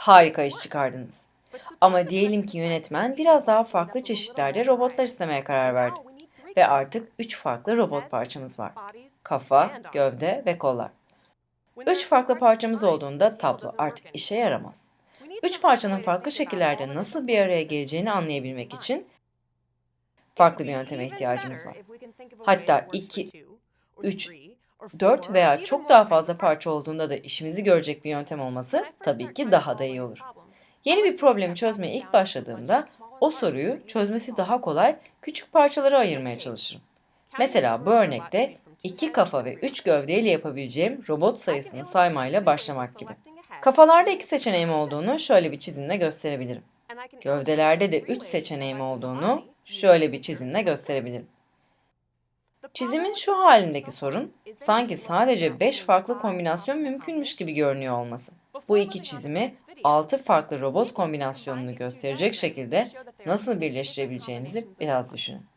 Harika iş çıkardınız. Ama diyelim ki yönetmen biraz daha farklı çeşitlerde robotlar istemeye karar verdi. Ve artık 3 farklı robot parçamız var. Kafa, gövde ve kollar. 3 farklı parçamız olduğunda tablo artık işe yaramaz. 3 parçanın farklı şekillerde nasıl bir araya geleceğini anlayabilmek için farklı bir yönteme ihtiyacımız var. Hatta 2, 3, 4 veya çok daha fazla parça olduğunda da işimizi görecek bir yöntem olması tabii ki daha da iyi olur. Yeni bir problemi çözmeye ilk başladığımda o soruyu çözmesi daha kolay küçük parçalara ayırmaya çalışırım. Mesela bu örnekte iki kafa ve üç gövdeyle yapabileceğim robot sayısını saymayla başlamak gibi. Kafalarda iki seçeneğim olduğunu şöyle bir çizimle gösterebilirim. Gövdelerde de üç seçeneğim olduğunu şöyle bir çizimle gösterebilirim. Çizimin şu halindeki sorun, sanki sadece 5 farklı kombinasyon mümkünmüş gibi görünüyor olması. Bu iki çizimi 6 farklı robot kombinasyonunu gösterecek şekilde nasıl birleştirebileceğinizi biraz düşünün.